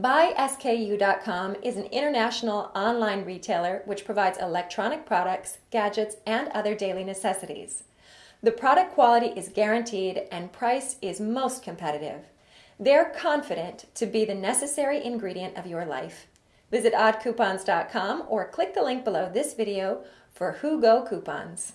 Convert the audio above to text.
BuySKU.com is an international online retailer which provides electronic products, gadgets, and other daily necessities. The product quality is guaranteed and price is most competitive. They're confident to be the necessary ingredient of your life. Visit oddcoupons.com or click the link below this video for Who Go coupons.